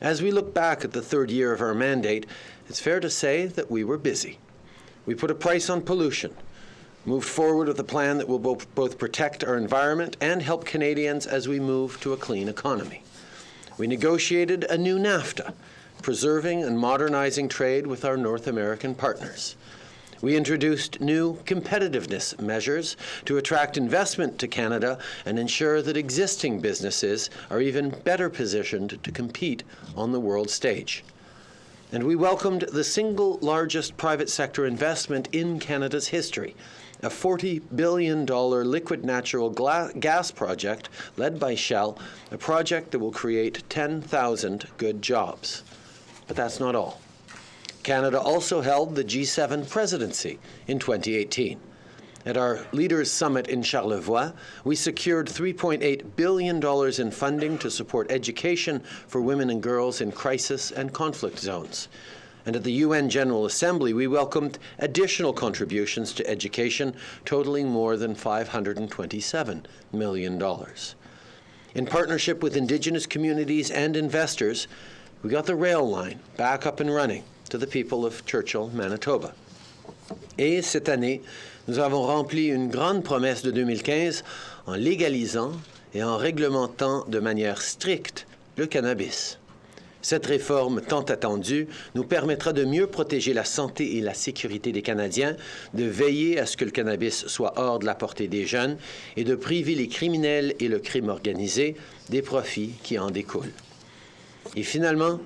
As we look back at the third year of our mandate, it's fair to say that we were busy. We put a price on pollution, moved forward with a plan that will both, protect our environment and help Canadians as we move to a clean economy. We negotiated a new NAFTA, preserving and modernizing trade with our North American partners. We introduced new competitiveness measures to attract investment to Canada and ensure that existing businesses are even better positioned to compete on the world stage. And we welcomed the single largest private sector investment in Canada's history, a $40 billion liquid natural gas project led by Shell, a project that will create 10,000 good jobs. But that's not all. Canada also held the G7 presidency in 2018. At our Leaders Summit in Charlevoix, we secured $3.8 billion in funding to support education for women and girls in crisis and conflict zones. And at the UN General Assembly, we welcomed additional contributions to education totaling more than $527 million. In partnership with Indigenous communities and investors, we got the rail line back up and running to the people of Churchill, Manitoba. Et cette année, nous avons rempli une grande promesse de 2015 en légalisant et en réglementant de manière stricte le cannabis. Cette réforme tant attendue nous permettra de mieux protéger la santé et la sécurité des Canadiens, de veiller à ce que le cannabis soit hors de la portée des jeunes et de priver les criminels et le crime organisé des profits qui en découlent. Et finalement,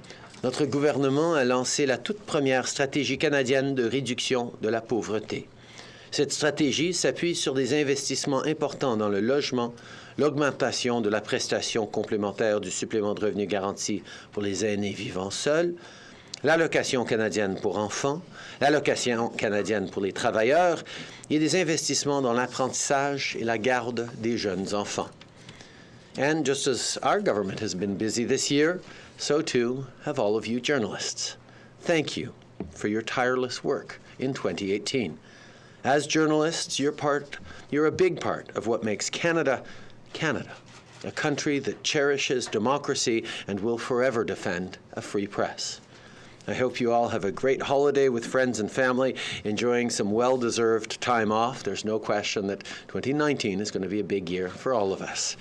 notre gouvernement a lancé la toute première stratégie canadienne de réduction de la pauvreté. Cette stratégie s'appuie sur des investissements importants dans le logement, l'augmentation de la prestation complémentaire du supplément de revenu garanti pour les aînés vivant seuls, l'allocation canadienne pour enfants, l'allocation canadienne pour les travailleurs et des investissements dans l'apprentissage et la garde des jeunes enfants. And just as our government has been busy this year, so too have all of you journalists. Thank you for your tireless work in 2018. As journalists, you're part, you're a big part of what makes Canada Canada, a country that cherishes democracy and will forever defend a free press. I hope you all have a great holiday with friends and family, enjoying some well-deserved time off. There's no question that 2019 is going to be a big year for all of us.